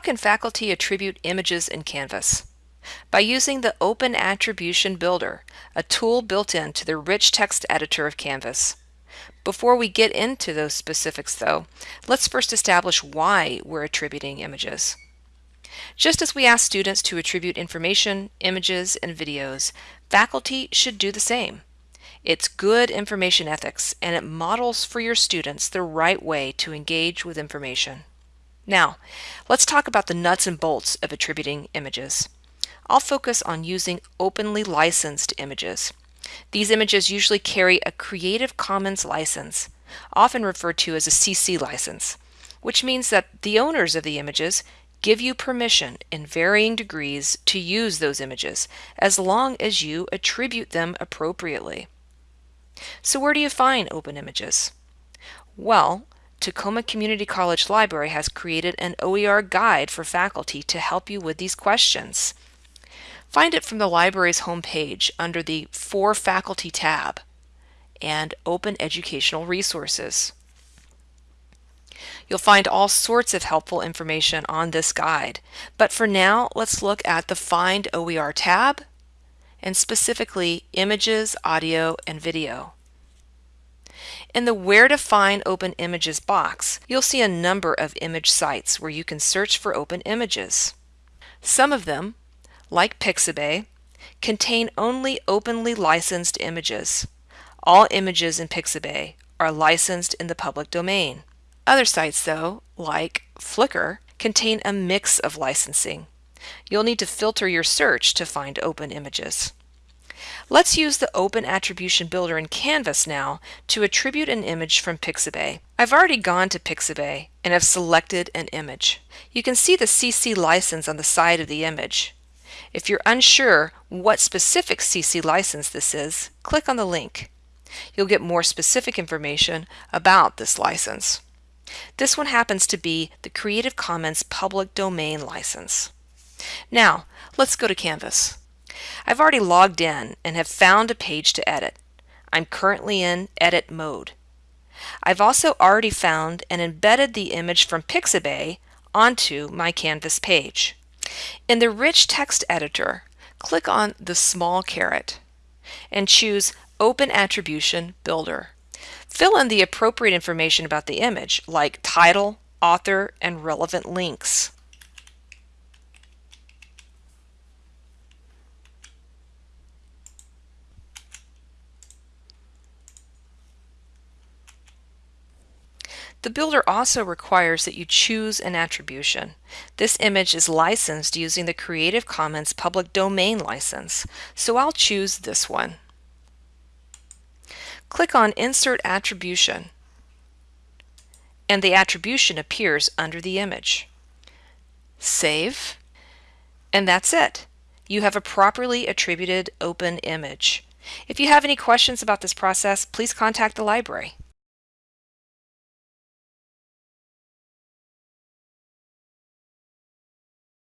How can faculty attribute images in Canvas? By using the Open Attribution Builder, a tool built into the rich text editor of Canvas. Before we get into those specifics though, let's first establish why we're attributing images. Just as we ask students to attribute information, images, and videos, faculty should do the same. It's good information ethics and it models for your students the right way to engage with information. Now, let's talk about the nuts and bolts of attributing images. I'll focus on using openly licensed images. These images usually carry a Creative Commons license, often referred to as a CC license, which means that the owners of the images give you permission in varying degrees to use those images as long as you attribute them appropriately. So where do you find open images? Well, Tacoma Community College Library has created an OER guide for faculty to help you with these questions. Find it from the library's homepage under the For Faculty tab and Open Educational Resources. You'll find all sorts of helpful information on this guide, but for now let's look at the Find OER tab and specifically images, audio, and video. In the Where to Find Open Images box, you'll see a number of image sites where you can search for open images. Some of them, like Pixabay, contain only openly licensed images. All images in Pixabay are licensed in the public domain. Other sites, though, like Flickr, contain a mix of licensing. You'll need to filter your search to find open images. Let's use the Open Attribution Builder in Canvas now to attribute an image from Pixabay. I've already gone to Pixabay and have selected an image. You can see the CC license on the side of the image. If you're unsure what specific CC license this is, click on the link. You'll get more specific information about this license. This one happens to be the Creative Commons Public Domain license. Now, let's go to Canvas. I've already logged in and have found a page to edit. I'm currently in edit mode. I've also already found and embedded the image from Pixabay onto my Canvas page. In the Rich Text Editor, click on the small caret and choose Open Attribution Builder. Fill in the appropriate information about the image, like title, author, and relevant links. The builder also requires that you choose an attribution. This image is licensed using the Creative Commons Public Domain license, so I'll choose this one. Click on Insert Attribution, and the attribution appears under the image. Save, and that's it. You have a properly attributed open image. If you have any questions about this process, please contact the library.